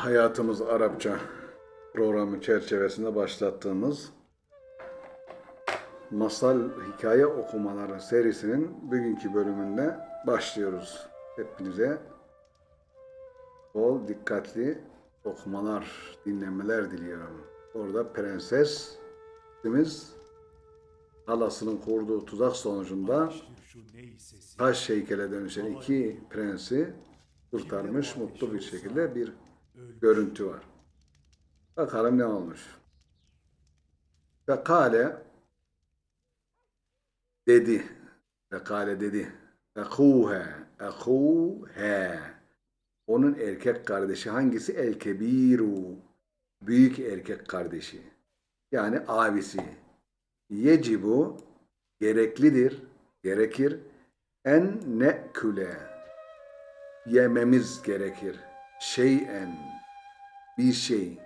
Hayatımız Arapça programı çerçevesinde başlattığımız masal hikaye okumaları serisinin bugünkü bölümünde başlıyoruz. Hepinize bol dikkatli okumalar, dinlemeler diliyorum. Orada prensesimiz halasının kurduğu tuzak sonucunda taş heykele dönüşen iki prensi kurtarmış mutlu bir şekilde bir görüntü var. Bakalım ne olmuş. Ve kale dedi. Ve kale dedi. Ekuhe. Ekuhe. Onun erkek kardeşi hangisi? El kebiru. Büyük erkek kardeşi. Yani abisi. Yecibu gereklidir, gerekir. En ne'küle yememiz gerekir. Şeyen bir şey.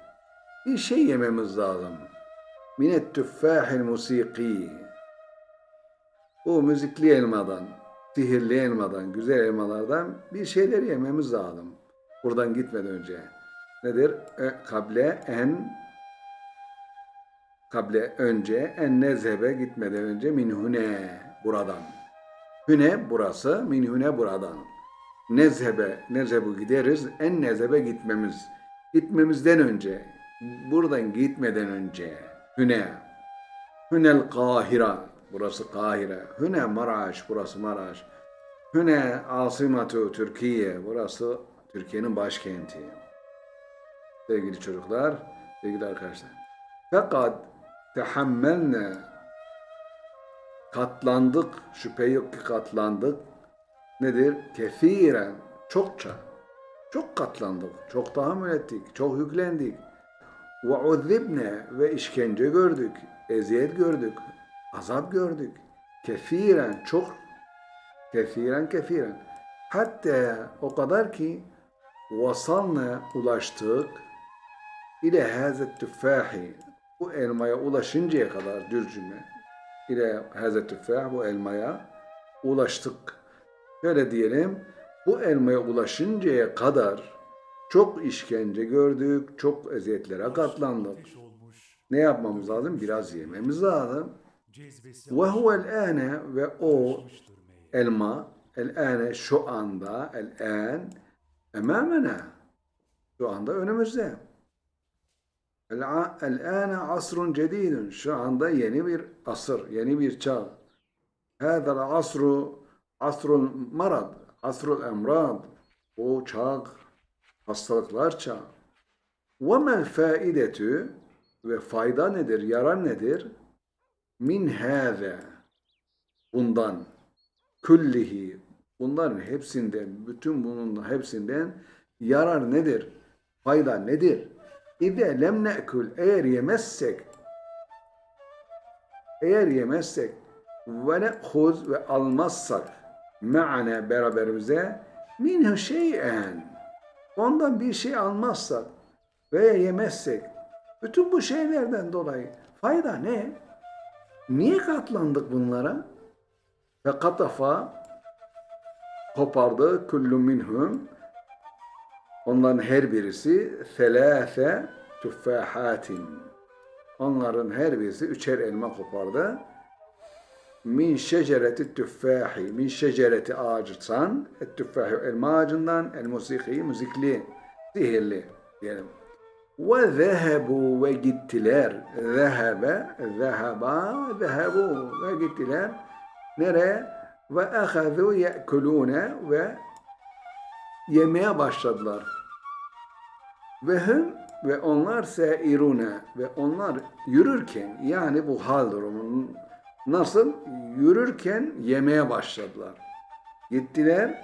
Bir şey yememiz lazım. Minet tüffahil musiki. Bu müzikli elmadan, sihirli elmadan, güzel elmalardan bir şeyler yememiz lazım. Buradan gitmeden önce. Nedir? E, kable en kable önce en nezhebe gitmeden önce minhune buradan. Hüne burası, minhune buradan. Nezhebe, nezhebu gideriz, en nezhebe gitmemiz. Gitmemizden önce, buradan gitmeden önce. Hüne, Hünel Kahira, burası Kahire. Hüne Maraş, burası Maraş. Hüne Asimatu Türkiye, burası Türkiye'nin başkenti. Sevgili çocuklar, sevgili arkadaşlar. Fakat tehammelne katlandık, şüphe yok ki katlandık. Nedir? Kefiren, çokça. Çok katlandık, çok tahammül ettik, çok yüklendik. Ve uzibne ve işkence gördük, eziyet gördük, azap gördük. Kefiren, çok, kefiren kefiren. Hatta o kadar ki vasalna ulaştık ile hazet tüffahi bu elmaya ulaşıncaya kadar dürcüme ile hazet tüffah bu elmaya ulaştık. Şöyle diyelim bu elmaya ulaşıncaya kadar çok işkence gördük, çok eziyetlere katlandık. Ne yapmamız lazım? Biraz yememiz lazım. Ve huvel ane ve o elma el ane şu anda el an emamena şu anda önümüzde. El-âne asrun cedidun. Şu anda yeni bir asır, yeni bir çağ. Hâzel asru asrul marad, asrul emrad. O çağ, hastalıklar çağ. Ve mel faidetü ve fayda nedir, yarar nedir? Min hâze. Bundan. Küllihi. Bunların hepsinden, bütün bunun hepsinden yarar nedir? Fayda nedir? İde lem ne'kül eğer yemezsek eğer yemezsek ve ne'huz ve almazsak me'ane beraberimize minhu şey'en ondan bir şey almazsak veya yemezsek bütün bu şeylerden dolayı fayda ne? Niye katlandık bunlara? Ve katafa kopardı kullu minhum Onların her birisi selâfe tüffahatin. Onların her birisi üçer elma kopardı. Min şecereti tüffahi. Min şecereti et tüffahi elma ağacından, el musiki müzikli, sihirli diyelim. Ve zehebu ve gittiler. Zehebe, zeheba, zehebu ve gittiler. Nereye? Ve ehazu ye'kulune ve yemeye başladılar. Ve hüm ve onlar seirune ve onlar yürürken yani bu hal durumunun nasıl yürürken yemeye başladılar. Gittiler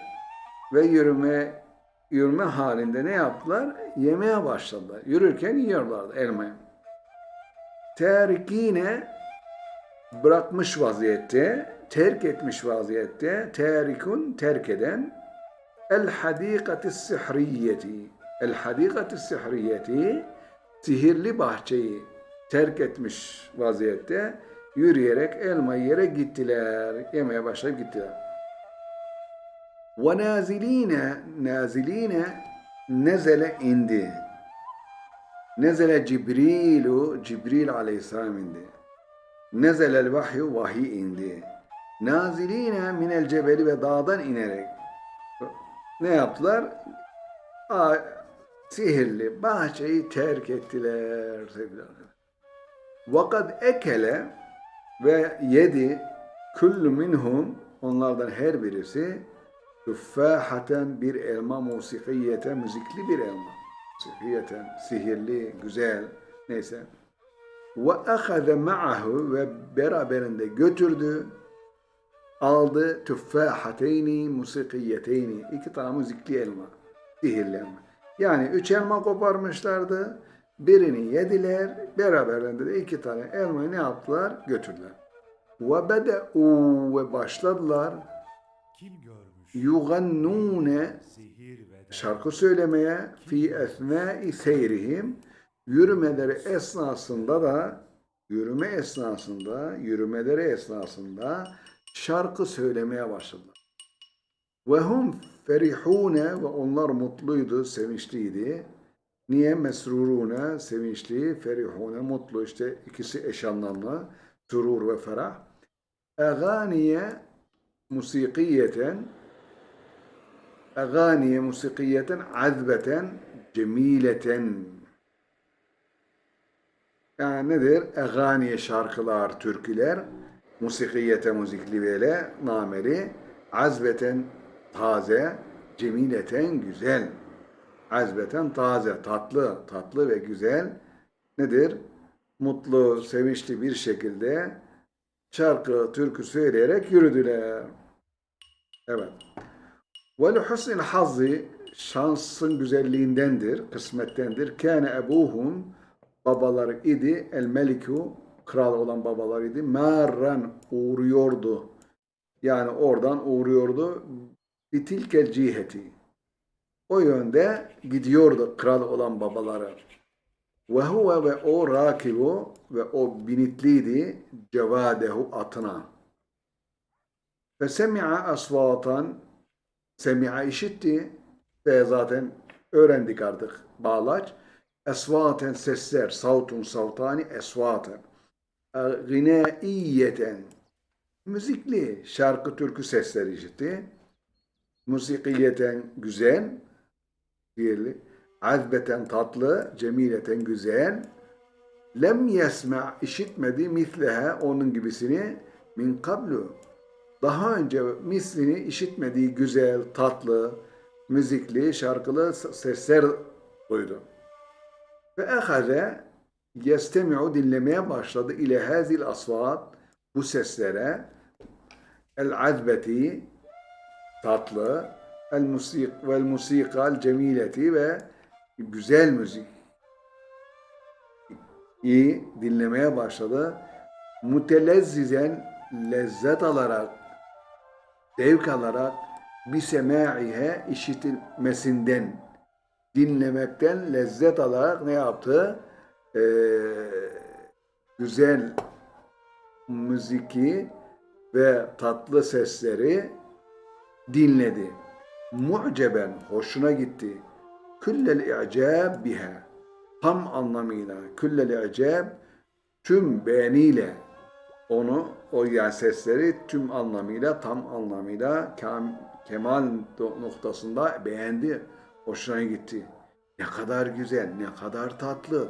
ve yürüme yürüme halinde ne yaptılar? Yemeye başladılar. Yürürken yiyorlardı elmayı. Terikine bırakmış vaziyette, terk etmiş vaziyette, terikun terk eden El hadikati sihriyeti. El hadikati sihriyeti sihirli bahçeyi terk etmiş vaziyette yürüyerek elma yere gittiler. Yemeye başlayıp gittiler. Ve naziline naziline nezele indi. Nezele Cibrilu, Cibril aleyhisselam indi. Nezelel vahyu, vahiy indi. Naziline minel cebeli ve dağdan inerek ne yaptılar? Aa, sihirli bahçeyi terk ettiler sevgili arkadaşlar. Vakat ekele ve yedi kullu minhum onlardan her birisi tüffahaten bir elma musikiyeten müzikli bir elma. Musikiyeten sihirli, güzel neyse. Ve ahaze ma'ahu ve beraberinde götürdü aldı tüffahateyni musikiyeteyni iki tane müzikli elma sihirli elma. Yani üç elma koparmışlardı. Birini yediler. Beraberinde de iki tane elmayı ne yaptılar? Götürdüler. Ve bede'u ve başladılar yugannune şarkı söylemeye fi esnai seyrihim yürümeleri esnasında da yürüme esnasında yürümeleri esnasında şarkı söylemeye başladılar. Ve hum ferihune ve onlar mutluydu, sevinçliydi. Niye? Mesrurune, sevinçli, ferihune, mutlu. işte ikisi eş anlamlı. Surur ve ferah. Eganiye musikiyeten eganiye musikiyeten azbeten cemileten yani nedir? Eganiye şarkılar, türküler musikiyete müzikli böyle nameli azbeten taze cemileten güzel azbeten taze tatlı tatlı ve güzel nedir? Mutlu, sevinçli bir şekilde şarkı, türkü söyleyerek yürüdüler. Evet. Vel husnil hazzi şansın güzelliğindendir, kısmettendir. Kâne ebuhum babaları idi el meliku kral olan babalar idi. Marran uğruyordu. Yani oradan uğruyordu. Bitilkel ciheti. O yönde gidiyordu kral olan babaları. Ve huve ve o rakibu ve o binitliydi cevadehu atına. Ve semi'a asvatan semi'a işitti ve zaten öğrendik artık bağlaç. Esvaten sesler, savtun savtani esvaten. Gınaiyeten müzikli şarkı türkü sesleri işitti. Musikiyeten güzel, diğerli. Azbeten tatlı, cemileten güzel. Lem yesma işitmedi misleha onun gibisini min kablu. Daha önce mislini işitmediği güzel, tatlı, müzikli, şarkılı sesler duydu. Ve ehaze yestemi'u dinlemeye başladı ile hazil asvat bu seslere el azbeti tatlı el musik vel musikal cemileti ve güzel müzik iyi dinlemeye başladı. Mutelezzizen lezzet alarak zevk alarak bir semaihe işitilmesinden dinlemekten lezzet alarak ne yaptı? Ee, güzel müziki ve tatlı sesleri dinledi mu'ceben hoşuna gitti. Küllel i'cab biha tam anlamıyla küllel i'cab tüm beğeniyle onu o yani sesleri tüm anlamıyla tam anlamıyla kam, kemal noktasında beğendi. Hoşuna gitti. Ne kadar güzel, ne kadar tatlı.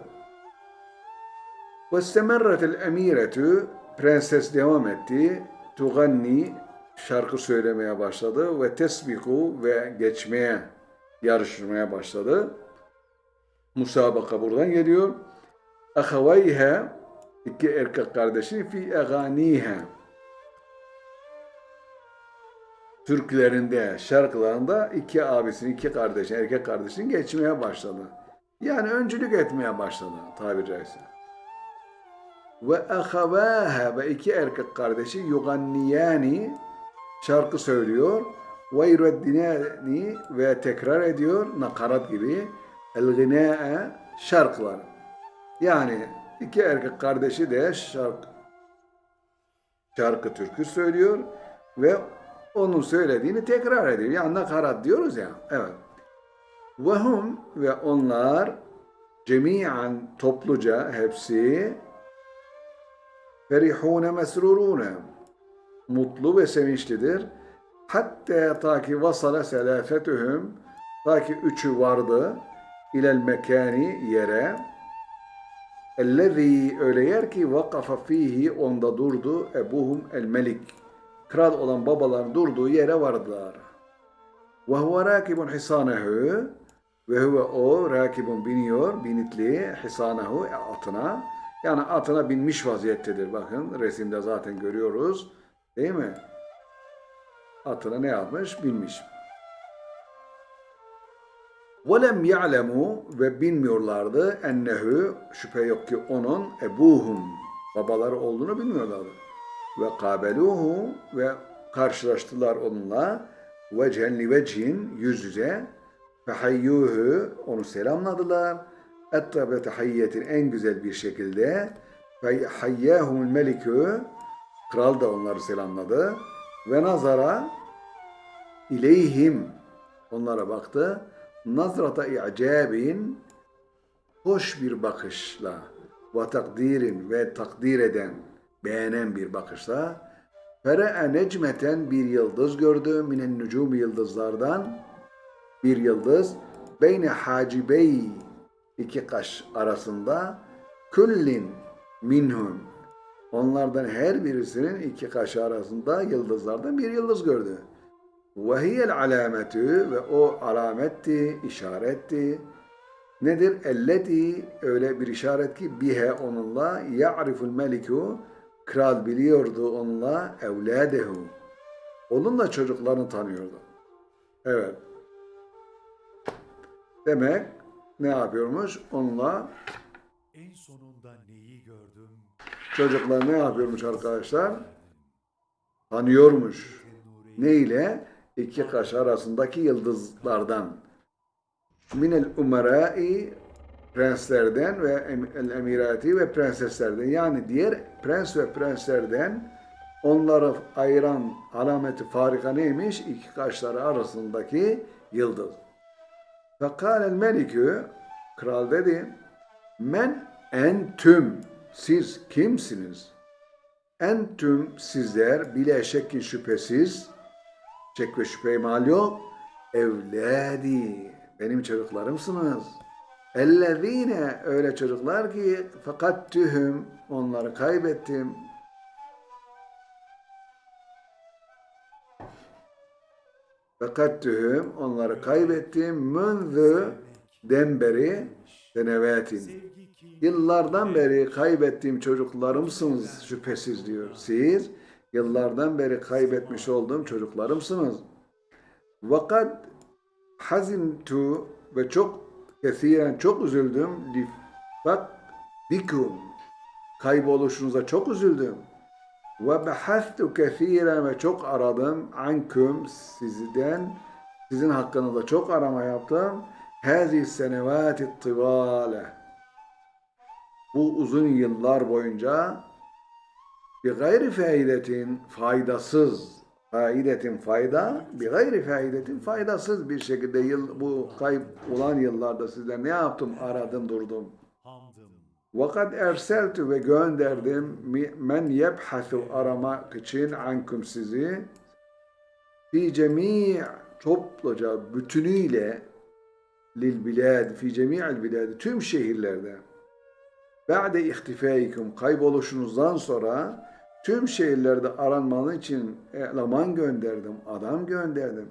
Ve semerretel emiretü prenses devam etti. Tuganni şarkı söylemeye başladı ve tesbiku ve geçmeye, yarışmaya başladı. Musabaka buradan geliyor. Ahavayha iki erkek kardeşi fi eganiha türkülerinde, şarkılarında iki abisinin, iki kardeşin, erkek kardeşin geçmeye başladı. Yani öncülük etmeye başladı tabiri caizse. Ve ahavâhe ve iki erkek kardeşi yuganniyani şarkı söylüyor. Ve yureddinani ve tekrar ediyor nakarat gibi el şarkılar. Yani iki erkek kardeşi de şarkı, şarkı türkü söylüyor ve onun söylediğini tekrar ediyor. Yani nakarat diyoruz ya. Evet. Ve hum ve onlar cemiyen topluca hepsi ferihune mesrurune mutlu ve sevinçlidir. Hatta ta ki vasala selafetühüm ta ki üçü vardı ilel mekani yere ellezî öyle yer ki vakafa fihi onda durdu ebuhum el melik kral olan babaların durduğu yere vardılar. Ve huve rakibun hisanehu ve huve o rakibun biniyor binitli hisanehu atına yani atına binmiş vaziyettedir. Bakın resimde zaten görüyoruz. Değil mi? Atına ne yapmış? Binmiş. وَلَمْ يَعْلَمُوا ve bilmiyorlardı ennehu şüphe yok ki onun ebuhum babaları olduğunu bilmiyorlardı. Ve kabeluhu ve karşılaştılar onunla vechen li vechin yüz yüze fehayyuhu onu selamladılar. Ettabe tahiyyetin en güzel bir şekilde ve hayyahumul melikü kral da onları selamladı. Ve nazara ileyhim. Onlara baktı. Nazrata i'cabin. Hoş bir bakışla ve takdirin ve takdir eden, beğenen bir bakışla Fere'e necmeten bir yıldız gördü minen nücum yıldızlardan. Bir yıldız beyne hacibey. İki kaş arasında küllin minhum onlardan her birisinin iki kaşı arasında yıldızlardan bir yıldız gördü. Ve hiyel alametü ve o alametti, işaretti. Nedir? Elleti öyle bir işaret ki bihe onunla ya'riful meliku kral biliyordu onunla evladehu. Onunla çocuklarını tanıyordu. Evet. Demek ne yapıyormuş? Onunla En gördüm? Çocuklar ne yapıyormuş arkadaşlar? Tanıyormuş. Ne ile? İki kaş arasındaki yıldızlardan. Minel umerai prenslerden ve el emirati ve prenseslerden yani diğer prens ve prenslerden onları ayıran alameti farika neymiş? İki kaşları arasındaki yıldız. Fekal el melikü kral dedi men entüm siz kimsiniz? Entüm sizler bile şekkin şüphesiz şek ve şüphe mal yok. Evladi benim çocuklarımsınız. Ellezine öyle çocuklar ki fakat tühüm onları kaybettim. Fakat tühüm onları kaybettim. Münzü demberi senevetin. Yıllardan beri kaybettiğim çocuklarımsınız şüphesiz diyor. Siz yıllardan beri kaybetmiş olduğum çocuklarımsınız. Vakat hazintu ve çok kesiren çok üzüldüm. Lifak dikum kayboluşunuza çok üzüldüm. Ve behastu kesiren ve çok aradım anküm sizden sizin hakkınızda çok arama yaptım. Hazi senevati tivale bu uzun yıllar boyunca bir gayri faidetin faydasız faidetin fayda bir gayri faidetin faydasız bir şekilde yıl, bu kayıp olan yıllarda sizden ne yaptım? Aradım durdum. vakat erseltu ve gönderdim. men yebhasu aramak için ankum sizi. fi cemi' topluca bütünüyle lil bilad fi cemi'il bilad tüm şehirlerde Ba'de ihtifaikum kayboluşunuzdan sonra tüm şehirlerde aranmanın için eleman gönderdim, adam gönderdim.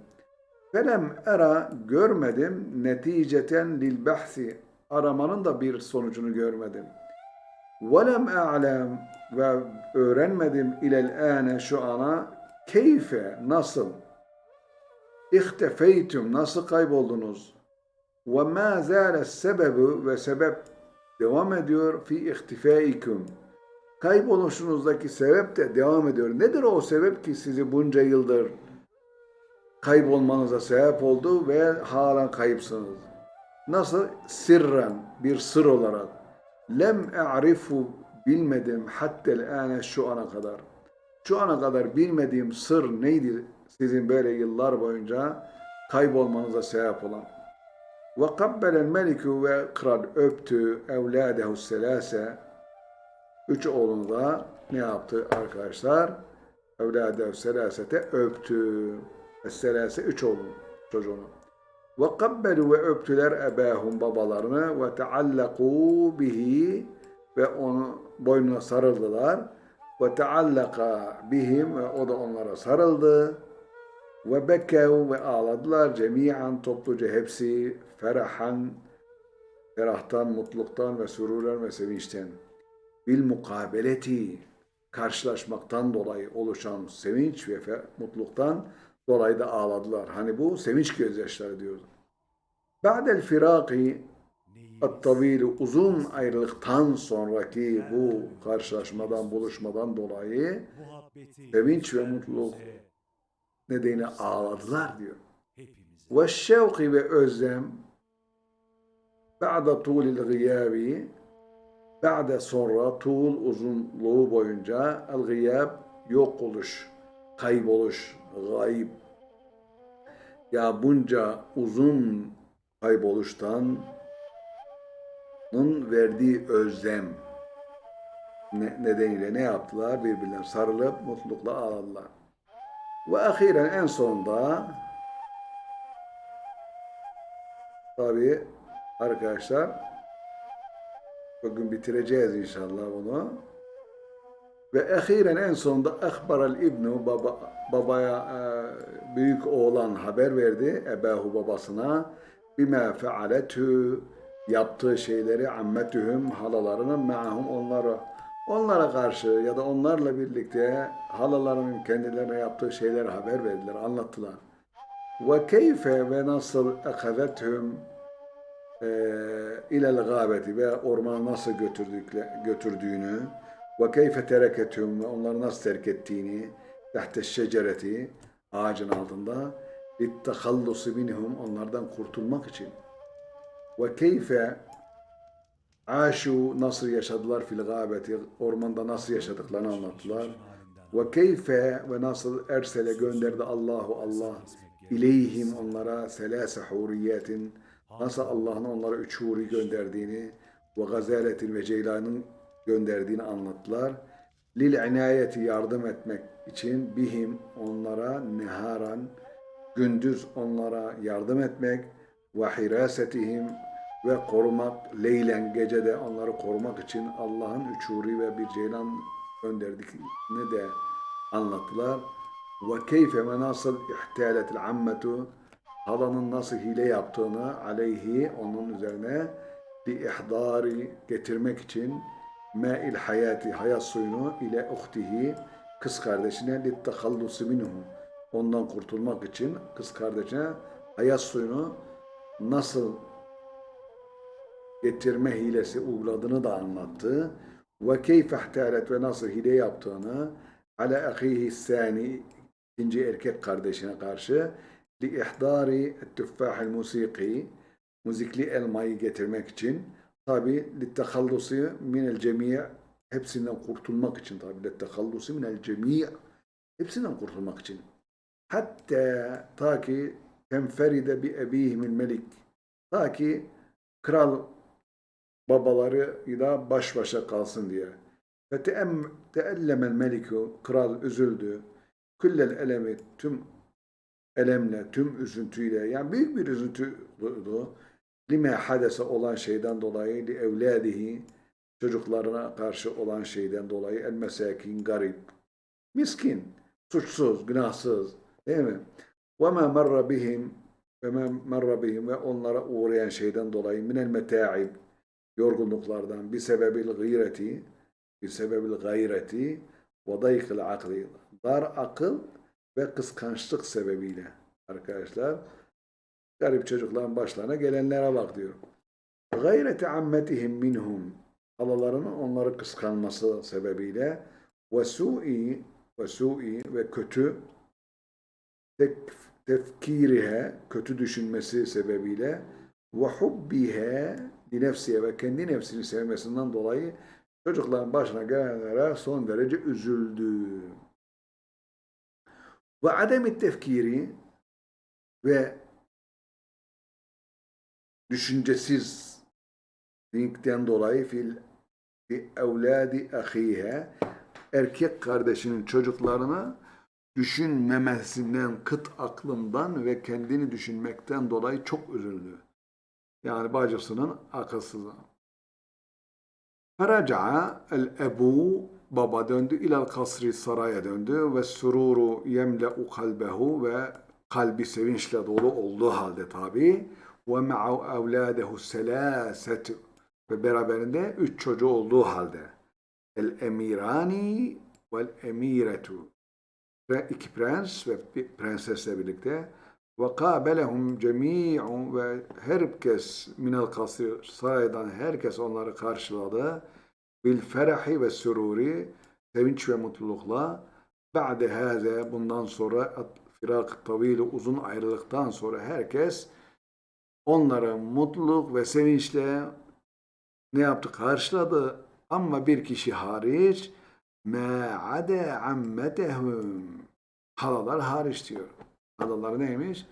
Felem era görmedim neticeten lil bahsi aramanın da bir sonucunu görmedim. Velem a'lem ve öğrenmedim ilel ane şu ana keyfe nasıl ihtefeytüm nasıl kayboldunuz ve ma zâle sebebi ve sebep devam ediyor fi ihtifaikum. Kayboluşunuzdaki sebep de devam ediyor. Nedir o sebep ki sizi bunca yıldır kaybolmanıza sebep oldu ve halen kayıpsınız? Nasıl? Sirren, bir sır olarak. Lem e'rifu bilmedim hattel ane şu ana kadar. Şu ana kadar bilmediğim sır neydi sizin böyle yıllar boyunca kaybolmanıza sebep olan? Ve meliku ve kral öptü evladehu selase. Üç oğlunu da ne yaptı arkadaşlar? Evladehu selasete öptü. Selase üç oğlun çocuğunu. Kabbelu ve öptüler ebahum babalarını ve teallakû bihi ve onu boynuna sarıldılar. Ve teallaka bihim ve o da onlara sarıldı. Ve bekkev ve ağladılar cemiyen topluca hepsi ferahan ferahtan, mutluluktan ve sururen ve sevinçten. Bil mukabeleti karşılaşmaktan dolayı oluşan sevinç ve mutluluktan dolayı da ağladılar. Hani bu sevinç gözyaşları diyordu. Ba'del firaki At-tavili uzun ayrılıktan sonraki bu karşılaşmadan, buluşmadan dolayı sevinç ve mutluluk nedeniyle ağladılar diyor. Ve şevki ve özlem ba'da tulil gıyabi ba'da sonra tul uzunluğu boyunca el gıyab yok oluş, kayboluş, gayb. Ya bunca uzun kayboluştan Nun verdiği özlem ne- nedeniyle ne yaptılar? Birbirlerine sarılıp mutlulukla ağladılar. Ve ahiren en sonunda tabi arkadaşlar bugün bitireceğiz inşallah bunu. Ve ahiren en sonunda akbaral ibnu baba, babaya e, büyük oğlan haber verdi ebahu babasına bima fealetü yaptığı şeyleri ammetühüm halalarının me'ahum onlara onlara karşı ya da onlarla birlikte halalarının kendilerine yaptığı şeyleri haber verdiler, anlattılar. Ve keyfe ve nasıl ekazethüm ilel gâbeti ve ormana nasıl götürdükle, götürdüğünü ve keyfe tereketüm ve onları nasıl terk ettiğini tahte şecereti ağacın altında littehallusi minhum onlardan kurtulmak için ve keyfe aşu nasıl yaşadılar fil gâbeti ormanda nasıl yaşadıklarını anlattılar. Ve keyfe ve nasıl ersele gönderdi Allahu Allah ileyhim onlara selase huriyetin nasıl Allah'ın onlara üç huri gönderdiğini ve gazaletin ve ceylanın gönderdiğini anlattılar. Lil inayeti yardım etmek için bihim onlara neharan gündüz onlara yardım etmek ve hirasetihim ve korumak leylen gecede onları korumak için Allah'ın üç huri ve bir ceylan gönderdiğini de anlattılar. Ve keyfe ve nasıl ihtaletil ammetu halanın nasıl hile yaptığını aleyhi onun üzerine li ihdari getirmek için ma'il hayati hayat suyunu ile uhtihi kız kardeşine li tehallusi minhu ondan kurtulmak için kız kardeşine hayat suyunu nasıl getirme hilesi uyguladığını da anlattı. Ve keyfe ihtalet ve nasıl hile yaptığını ala ahihi sani ikinci erkek kardeşine karşı li ihdari tüffahil musiki müzikli elmayı getirmek için. Tabi li tehallusi minel cemi' hepsinden kurtulmak için tabi li tehallusi minel cemi' hepsinden kurtulmak için. Hatta ta ki tenferide bi ebihimil melik ta ki kral babalarıyla baş başa kalsın diye. Ve teellemel meliku kral üzüldü. Küllel elemi tüm elemle, tüm üzüntüyle yani büyük bir üzüntü duydu. Lime hadese olan şeyden dolayı li evladihi çocuklarına karşı olan şeyden dolayı el mesakin garip miskin suçsuz günahsız değil mi? Ve ma marra bihim ve ma bihim ve onlara uğrayan şeyden dolayı minel meta'ib yorgunluklardan bir sebebil gıyreti bir sebebil gayreti ve akli dar akıl ve kıskançlık sebebiyle arkadaşlar garip çocukların başlarına gelenlere bak diyor. Gayreti ammetihim minhum halalarının onları kıskanması sebebiyle ve su'i ve su'i ve kötü tefkirihe kötü düşünmesi sebebiyle ve hubbihe nefsiye ve kendi nefsini sevmesinden dolayı çocukların başına gelenlere son derece üzüldü. Ve ademi tefkiri ve düşüncesiz linkten dolayı fil fi evladi ahihe erkek kardeşinin çocuklarını düşünmemesinden, kıt aklından ve kendini düşünmekten dolayı çok üzüldü. Yani bacısının akılsızlığı. Feraca'a el ebu baba döndü ilal kasri saraya döndü ve sururu yemle'u kalbehu ve kalbi sevinçle dolu olduğu halde tabi. Ve ma'u evladehu selasetu ve beraberinde üç çocuğu olduğu halde. El emirani vel emiretu ve iki prens ve bir prensesle birlikte ve kâbelehum cemî'un ve herkes minel kasir saraydan herkes onları karşıladı. Bil ferahi ve süruri sevinç ve mutlulukla. Ba'de hâze bundan sonra firak tavili uzun ayrılıktan sonra herkes onları mutluluk ve sevinçle ne yaptı? Karşıladı. Ama bir kişi hariç me'ade ammetehum halalar hariç diyor. Halalar neymiş?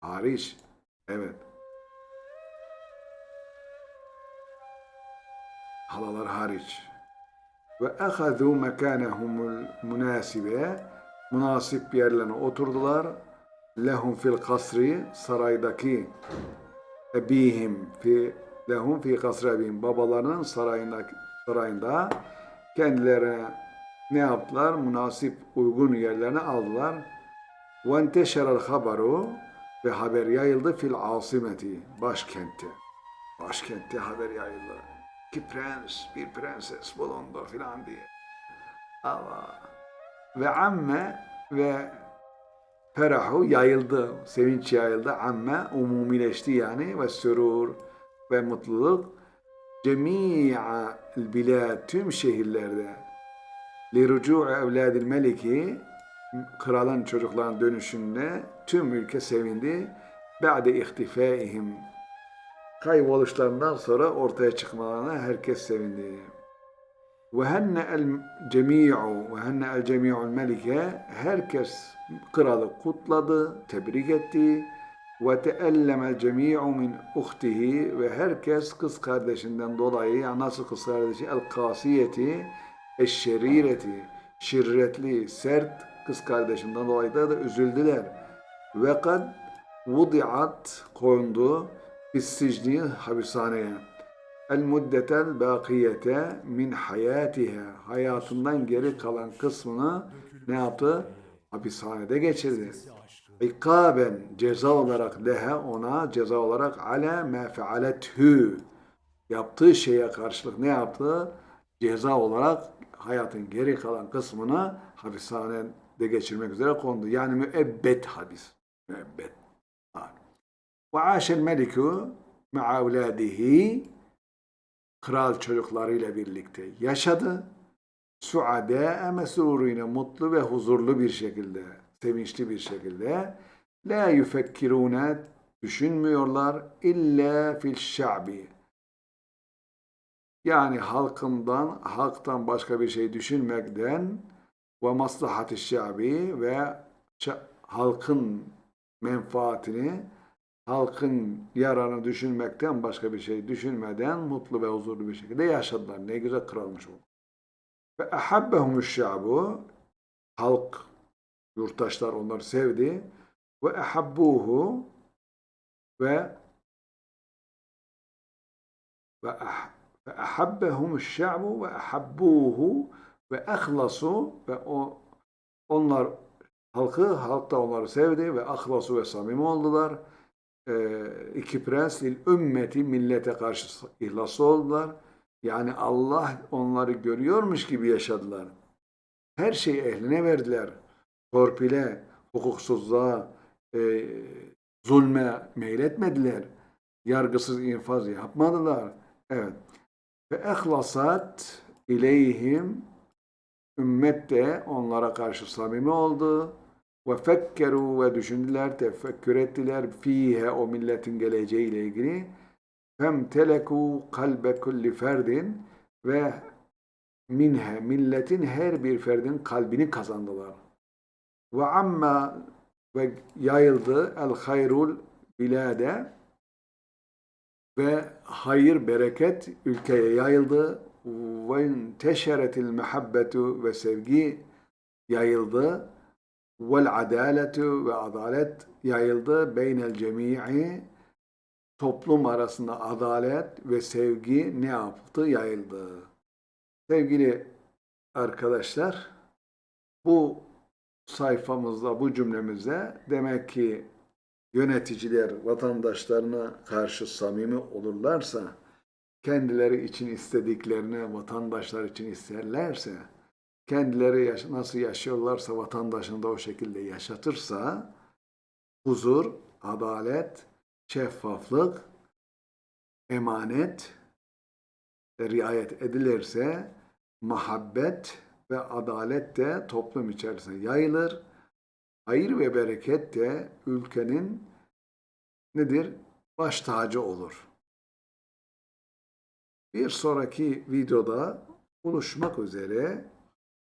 Hariç. Evet. Halalar hariç. Ve ehazû mekânehumul münâsibe münasip yerlerine oturdular. Lehum fil kasri saraydaki ebihim fi lehum fi kasri ebihim babalarının sarayında sarayında kendilerine ne yaptılar? Münasip uygun yerlerine aldılar. Enteşerel haberu ve haber yayıldı fil asimeti başkentte. Başkentte haber yayıldı. İki prens, bir prenses bulundu filan diye. Allah. Ve amme ve ferahu yayıldı, sevinç yayıldı. Amme umumileşti yani ve sürur ve mutluluk cemi'a bilad tüm şehirlerde li rucu'u evladil meliki kralın çocukların dönüşünde tüm ülke sevindi. Ba'de ihtifaihim kayboluşlarından sonra ortaya çıkmalarına herkes sevindi. Ve henne el cemi'u ve henne el cemi'ul melike herkes kralı kutladı, tebrik etti. Ve teellemel cemi'u min uhtihi ve herkes kız kardeşinden dolayı ya nasıl kız kardeşi el kasiyeti eşşerireti şirretli, sert kız kardeşinden dolayı da, da üzüldüler. Ve kad vudiat kondu fissicni hapishaneye. El muddetel bakiyete min hayatiha hayatından geri kalan kısmını ne yaptı? Hapishanede geçirdi. İkaben ceza olarak lehe ona ceza olarak ale me fealethu yaptığı şeye karşılık ne yaptı? Ceza olarak hayatın geri kalan kısmını hapishanede geçirmek üzere kondu. Yani müebbet habis. Müebbet. Ve aşel meliku ma'a evladihi kral çocuklarıyla birlikte yaşadı. Suade mesruruyla mutlu ve huzurlu bir şekilde, sevinçli bir şekilde la yufekkirune düşünmüyorlar illa fil şa'bi yani halkından, halktan başka bir şey düşünmekten ve maslahat-ı şabi ve halkın menfaatini, halkın yararını düşünmekten başka bir şey düşünmeden mutlu ve huzurlu bir şekilde yaşadılar. Ne güzel kralmış o. Ve ahabbehumuş şabu halk, yurttaşlar onları sevdi ve ahabbuhu ve ve ah ve ahabbehum şa'bu ve ahabbuhu ve ahlasu ve o onlar halkı halk da onları sevdi ve ahlasu ve samimi oldular. Ee, iki prens lil ümmeti millete karşı ihlaslı oldular. Yani Allah onları görüyormuş gibi yaşadılar. Her şeyi ehline verdiler. Torpile, hukuksuzluğa, e, zulme meyletmediler. Yargısız infaz yapmadılar. Evet. Ve ehlasat ileyhim ümmet de onlara karşı samimi oldu. Ve fekkeru ve düşündüler, tefekkür ettiler fihe o milletin geleceğiyle ilgili. Femteleku kalbe kulli ferdin ve minhe milletin her bir ferdin kalbini kazandılar. Ve amma ve yayıldı el hayrul bilade ve hayır, bereket ülkeye yayıldı. Ve teşeretil muhabbetu ve sevgi yayıldı. Vel adaletu ve adalet yayıldı. Beynel cemii toplum arasında adalet ve sevgi ne yaptı? Yayıldı. Sevgili arkadaşlar, bu sayfamızda, bu cümlemizde demek ki yöneticiler vatandaşlarına karşı samimi olurlarsa, kendileri için istediklerini vatandaşlar için isterlerse, kendileri yaş- nasıl yaşıyorlarsa vatandaşını da o şekilde yaşatırsa, huzur, adalet, şeffaflık, emanet riayet edilirse muhabbet ve adalet de toplum içerisinde yayılır. Hayır ve bereket de ülkenin nedir? Baş tacı olur. Bir sonraki videoda buluşmak üzere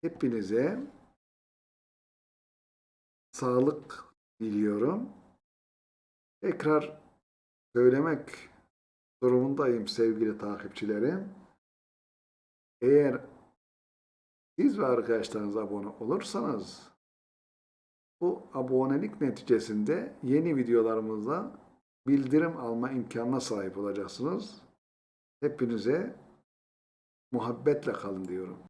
hepinize sağlık diliyorum. Tekrar söylemek durumundayım sevgili takipçilerim. Eğer siz ve arkadaşlarınız abone olursanız bu abonelik neticesinde yeni videolarımızda bildirim alma imkanına sahip olacaksınız. Hepinize muhabbetle kalın diyorum.